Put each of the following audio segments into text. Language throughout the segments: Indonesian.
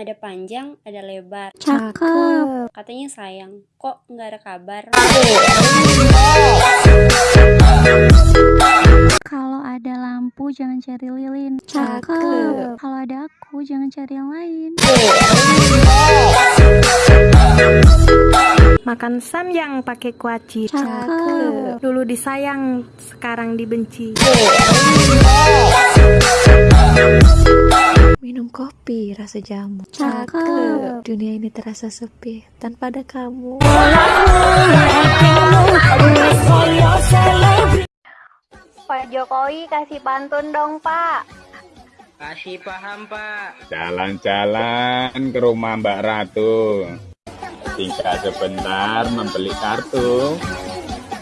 Ada panjang, ada lebar. Cakep. Katanya sayang. Kok nggak ada kabar? Kalau ada lampu jangan cari lilin. Cakep. Kalau ada aku jangan cari yang lain. Makan samyang pakai kuaci. Cakep. Dulu disayang, sekarang dibenci. Minum kopi rasa jamu. Cakep. Dunia ini terasa sepi tanpa ada kamu. Pak Jokowi kasih pantun dong Pak Kasih paham pak Jalan-jalan ke rumah Mbak Ratu. Tinggal sebentar membeli kartu.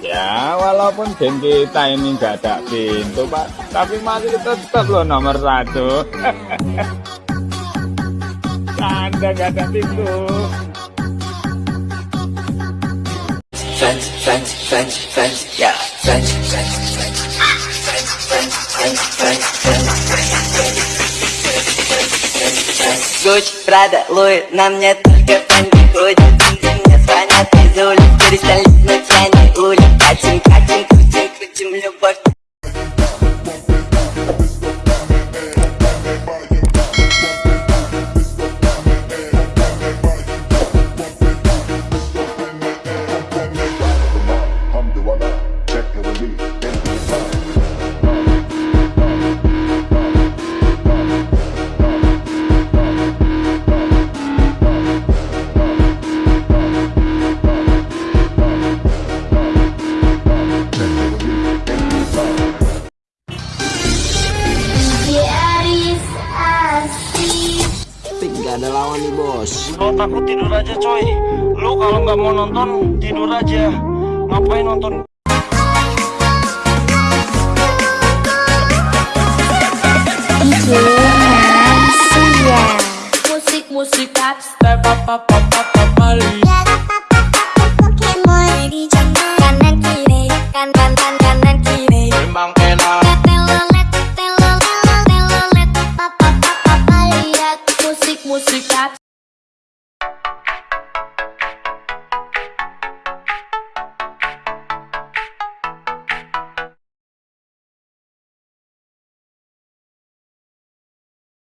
Ya, walaupun geng kita ini nggak ada pintu, Pak. Tapi masih tetap loh nomor satu. Anda nggak ada pintu. Fans, fans, fans, fans, ya Fans, fans, fans Fans, fans, fans, fans, fans Gucci, Prada, Louis, нам нет только подходит Ты me a. ada lawan nih bos Lo takut tidur aja coy Lo kalau nggak mau nonton tidur aja Ngapain nonton Musik-musik dubstep Apa-apa-apa-apa Kanan kiri Kanan kanan kanan kiri